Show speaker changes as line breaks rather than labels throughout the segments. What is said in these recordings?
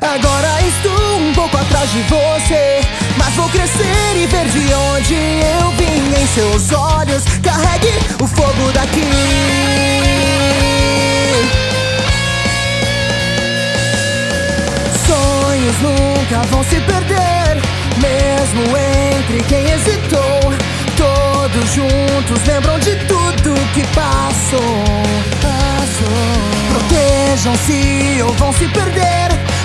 Agora estou um pouco atrás de você Mas vou crescer e ver de onde eu vim. Em seus olhos carregue o fogo daqui. Sonhos nunca vão se perder Mesmo entre quem hesitou. Todos juntos lembram de tudo que passou. Protejam-se ou vão se perder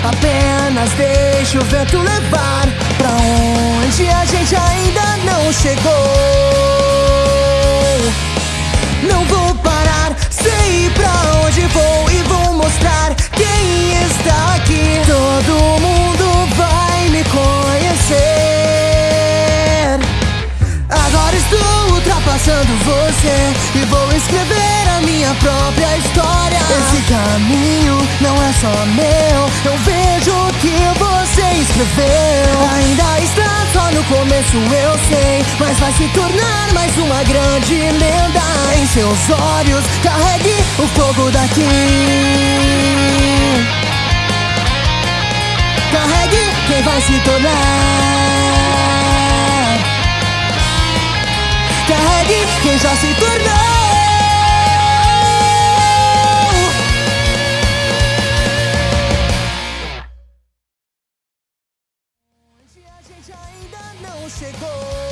Apenas deixe o vento levar Pra onde a gente ainda não chegou. Não vou parar, sei pra onde vou E vou mostrar quem está aqui. Todo mundo vai me conhecer. Agora estou ultrapassando você E vou escrever a minha própria história. Esse caminho não é só meu escreveu Ainda está só no começo, eu sei. Mas vai se tornar mais uma grande lenda. Em seus olhos carregue o fogo daqui. Carregue quem vai se tornar. Carregue quem já se tornou chegou.